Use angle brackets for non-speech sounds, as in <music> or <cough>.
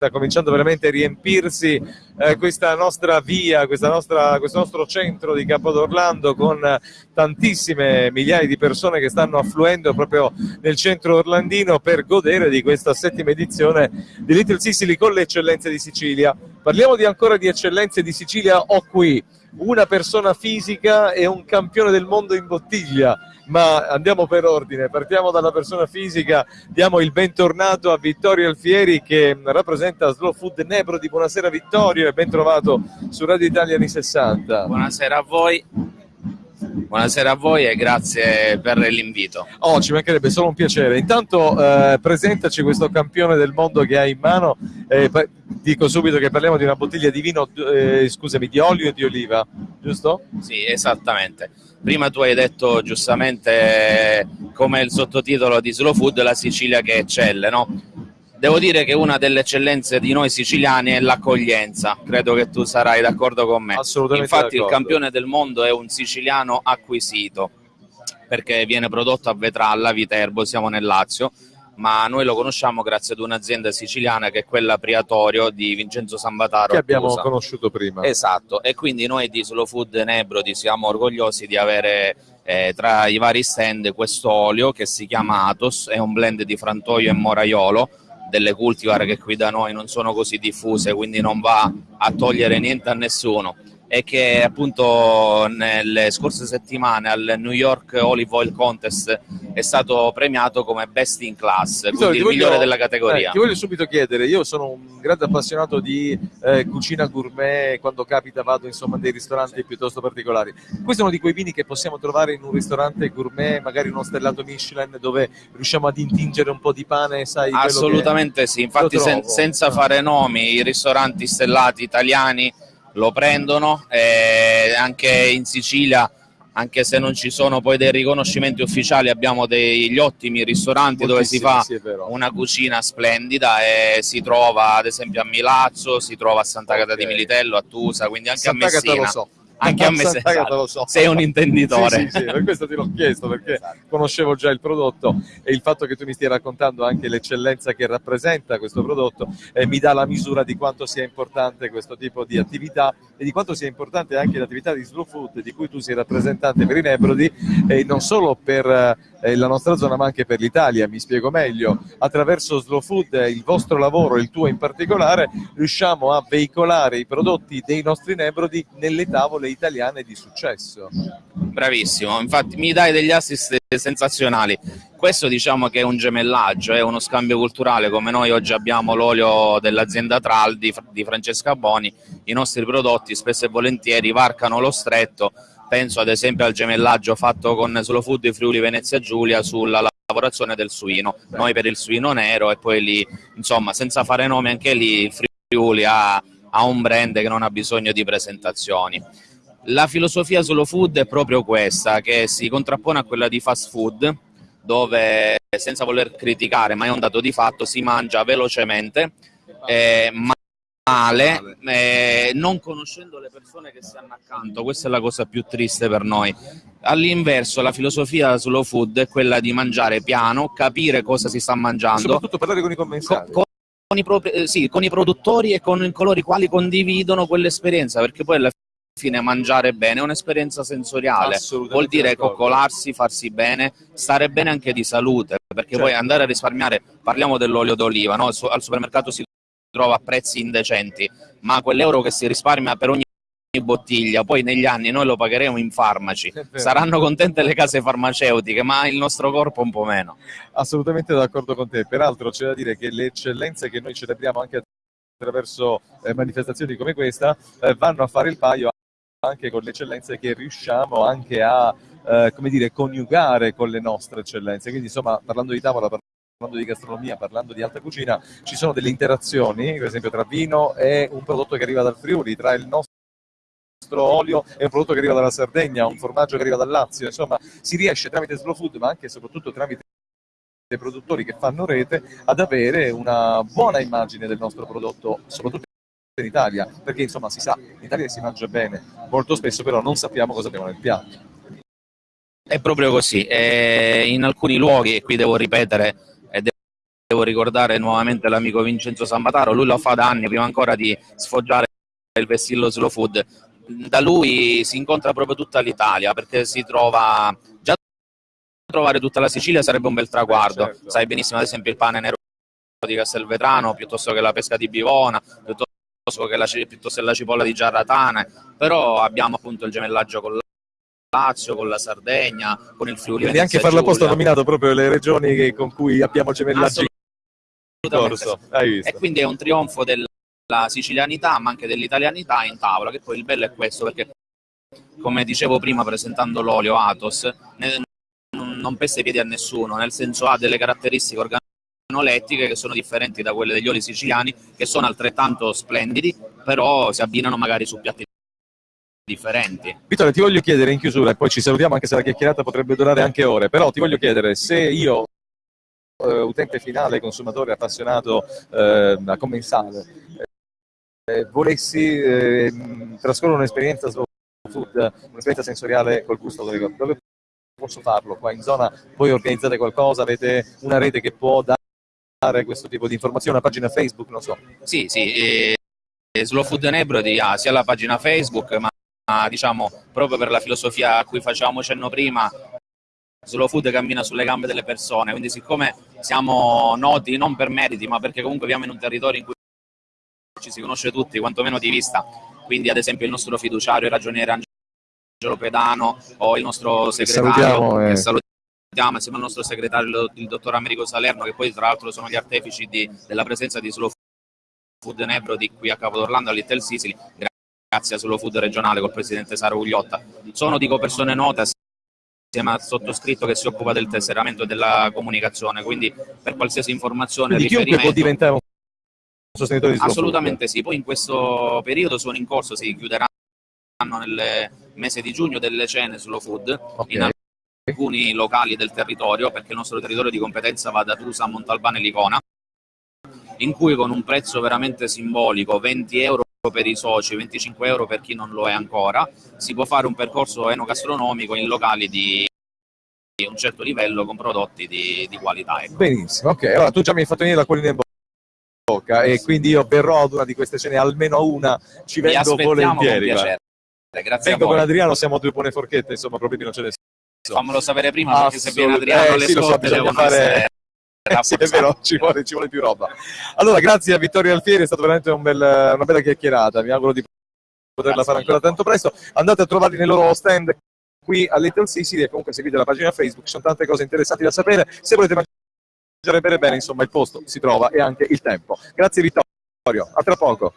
sta cominciando veramente a riempirsi eh, questa nostra via, questa nostra, questo nostro centro di Capodorlando con tantissime migliaia di persone che stanno affluendo proprio nel centro orlandino per godere di questa settima edizione di Little Sicily con le eccellenze di Sicilia. Parliamo di ancora di eccellenze di Sicilia, ho qui una persona fisica e un campione del mondo in bottiglia ma andiamo per ordine, partiamo dalla persona fisica, diamo il bentornato a Vittorio Alfieri che rappresenta Slow Food Nebrodi, buonasera Vittorio e ben trovato su Radio Italia anni 60. Buonasera a voi. Buonasera a voi e grazie per l'invito. Oh, ci mancherebbe solo un piacere. Intanto eh, presentaci questo campione del mondo che hai in mano. Eh, dico subito che parliamo di una bottiglia di vino, eh, scusami, di olio e di oliva, giusto? Sì, esattamente. Prima tu hai detto giustamente come il sottotitolo di Slow Food, la Sicilia che eccelle, no? Devo dire che una delle eccellenze di noi siciliani è l'accoglienza, credo che tu sarai d'accordo con me. Assolutamente Infatti il campione del mondo è un siciliano acquisito, perché viene prodotto a Vetralla, Viterbo, siamo nel Lazio, ma noi lo conosciamo grazie ad un'azienda siciliana che è quella Priatorio di Vincenzo Sambataro. Che abbiamo Accusa. conosciuto prima. Esatto, e quindi noi di Slow Food Nebrodi siamo orgogliosi di avere eh, tra i vari stand questo olio che si chiama Atos, è un blend di frantoio e moraiolo, delle cultivar che qui da noi non sono così diffuse, quindi non va a togliere niente a nessuno e che appunto nelle scorse settimane al New York Olive Oil Contest è stato premiato come best in class, quindi il voglio- migliore della categoria. eh, ti voglio subito chiedere, io sono un grande appassionato di eh, cucina gourmet, quando capita vado insomma in dei ristoranti piuttosto particolari. Questo è uno di quei vini che possiamo trovare in un ristorante gourmet, magari uno stellato Michelin, dove riusciamo ad intingere un po' di pane, sai? Assolutamente sì, infatti sen- senza fare nomi, i ristoranti stellati italiani lo prendono, e anche in Sicilia, anche se non ci sono poi dei riconoscimenti ufficiali, abbiamo degli ottimi ristoranti che- dove si Moltissimi, fa sì, una cucina splendida e si trova ad esempio a Milazzo, si trova a Sant'Agata Ok. di Militello, a Tusa, quindi anche Sant'Agata a Messina. lo so. Anche a Sant'Agata esatto. lo so. Sei un intenditore. Sì, sì, sì, per questo ti l'ho chiesto, perché Esatto. conoscevo già il prodotto e il fatto che tu mi stia raccontando anche l'eccellenza che rappresenta questo prodotto eh, mi dà la misura di quanto sia importante questo tipo di attività e di quanto sia importante anche l'attività di Slow Food di cui tu sei rappresentante per i Nebrodi e non solo per eh, la nostra zona ma anche per l'Italia, mi spiego meglio, attraverso Slow Food, eh, il vostro lavoro, il tuo in particolare, riusciamo a veicolare i prodotti dei nostri Nebrodi nelle tavole italiane di successo. Bravissimo, infatti mi dai degli assist sensazionali. Questo diciamo che è un gemellaggio, è uno scambio culturale, come noi oggi abbiamo l'olio dell'azienda Tral di, di Francesca Boni, i nostri prodotti spesso e volentieri varcano lo stretto, penso ad esempio al gemellaggio fatto con Slow Food di Friuli Venezia Giulia sulla lavorazione del suino, noi per il suino nero e poi lì, insomma, senza fare nomi anche lì, il Friuli ha, ha un brand che non ha bisogno di presentazioni. La filosofia slow food è proprio questa, che si contrappone a quella di fast food, dove senza voler criticare, ma è un dato di fatto, si mangia velocemente, eh, male, eh, non conoscendo le persone che stanno accanto. Questa è la cosa più triste per noi. All'inverso, la filosofia slow food è quella di mangiare piano, capire cosa si sta mangiando, Soprattutto parlare con i co- commensali. con, i eh, sì, con i produttori e con coloro i quali condividono quell'esperienza, perché poi alla fine mangiare bene è un'esperienza sensoriale, vuol dire coccolarsi, farsi bene, stare bene anche di salute, perché Certo. poi andare a risparmiare, parliamo dell'olio d'oliva, no? Al supermercato si trova a prezzi indecenti, ma quell'euro che si risparmia per ogni bottiglia, poi negli anni noi lo pagheremo in farmaci, saranno contente le case farmaceutiche, ma il nostro corpo un po' meno. Assolutamente d'accordo con te. Peraltro c'è da dire che le eccellenze che noi celebriamo anche attraverso eh, manifestazioni come questa eh, vanno a fare il paio anche con le eccellenze che riusciamo anche a eh, come dire, coniugare con le nostre eccellenze. Quindi insomma, parlando di tavola, parlando di gastronomia, parlando di alta cucina, ci sono delle interazioni, per esempio tra vino e un prodotto che arriva dal Friuli, tra il nostro olio e un prodotto che arriva dalla Sardegna, un formaggio che arriva dal Lazio, insomma si riesce tramite slow food ma anche e soprattutto tramite dei produttori che fanno rete ad avere una buona immagine del nostro prodotto, soprattutto in Italia, perché insomma si sa, in Italia si mangia bene, molto spesso però non sappiamo cosa abbiamo nel piatto. È proprio così. E in alcuni luoghi, e qui devo ripetere, devo ricordare nuovamente l'amico Vincenzo Sambataro, lui lo fa da anni, prima ancora di sfoggiare il vessillo slow food. Da lui si incontra proprio tutta l'Italia, perché si trova già trovare tutta la Sicilia sarebbe un bel traguardo. Certo. Sai benissimo, ad esempio, il pane nero di Castelvetrano, piuttosto che la pesca di Bivona, piuttosto che la, piuttosto che la cipolla di Giarratane, però abbiamo appunto il gemellaggio con la Lazio, con la Sardegna, con il Friuli. Quindi anche farla apposta ha nominato proprio le regioni che, con cui abbiamo gemellaggio in corso. Hai visto? E quindi è un trionfo della sicilianità, ma anche dell'italianità in tavola, che poi il bello è questo, perché come dicevo prima presentando l'olio Atos, ne, non pesta i piedi a nessuno, nel senso ha delle caratteristiche organolettiche che sono differenti da quelle degli oli siciliani, che sono altrettanto splendidi, però si abbinano magari su piatti differenti. Vittorio, ti voglio chiedere in chiusura, e poi ci salutiamo anche se la chiacchierata potrebbe durare anche ore, però ti voglio chiedere se io, eh, utente finale, consumatore appassionato eh, a commensale, eh, volessi eh, trascorrere un'esperienza slow food, un'esperienza sensoriale col gusto, dove, dove posso farlo? Qua in zona voi organizzate qualcosa, avete una rete che può dare questo tipo di informazioni, una pagina Facebook, non so. Sì, sì, eh, Slow Food Nebrodi ha sia la pagina Facebook, ma diciamo proprio per la filosofia a cui facevamo cenno prima, Slow Food cammina sulle gambe delle persone, quindi siccome siamo noti non per meriti, ma perché comunque viviamo in un territorio in cui ci si conosce tutti, quantomeno di vista, quindi ad esempio il nostro fiduciario, il ragioniere Angelo Pedano o il nostro segretario, salutiamo, eh. che salutiamo insieme al nostro segretario, il dottor Americo Salerno, che poi tra l'altro sono gli artefici di, della presenza di Slow Food Nebrodi qui a Capo d'Orlando, a Little Sicily, grazie a Slow Food regionale col presidente Saro Gugliotta. Sono, dico, persone note assieme al sottoscritto che si occupa del tesseramento e della comunicazione, quindi per qualsiasi informazione Quindi chiunque può diventare un sostenitore di Slow Assolutamente sì, poi in questo periodo sono in corso, si chiuderanno nel mese di giugno delle cene Slow Food Okay. in alcuni locali del territorio, perché il nostro territorio di competenza va da Trusa a Montalbano e Licona, in cui con un prezzo veramente simbolico, 20 euro per i soci, 25 euro per chi non lo è ancora, si può fare un percorso enogastronomico in locali di un certo livello con prodotti di, di qualità. Ecco. Benissimo, ok. Allora tu già mi hai fatto venire la collina in bocca e quindi io verrò ad una di queste cene, almeno una, ci Vi vengo con volentieri. piacere. Grazie Vengo con. Adriano, siamo due buone forchette, insomma, problemi non ce ne sono. Fammelo sapere prima perché se viene Adriano eh, le sì, so, scorte bisogna devono fare- essere Eh, <laughs> sì, è vero, ci vuole, ci vuole più roba. Allora, grazie a Vittorio Alfieri, è stata veramente un bel- una bella chiacchierata. Mi auguro di poterla Grazie fare ancora tanto presto. Andate a trovarli nei loro stand qui a Little Sicily e comunque seguite la pagina Facebook, ci sono tante cose interessanti da sapere. Se volete mangiare bene, bene, insomma, il posto si trova e anche il tempo. Grazie Vittorio, a tra poco.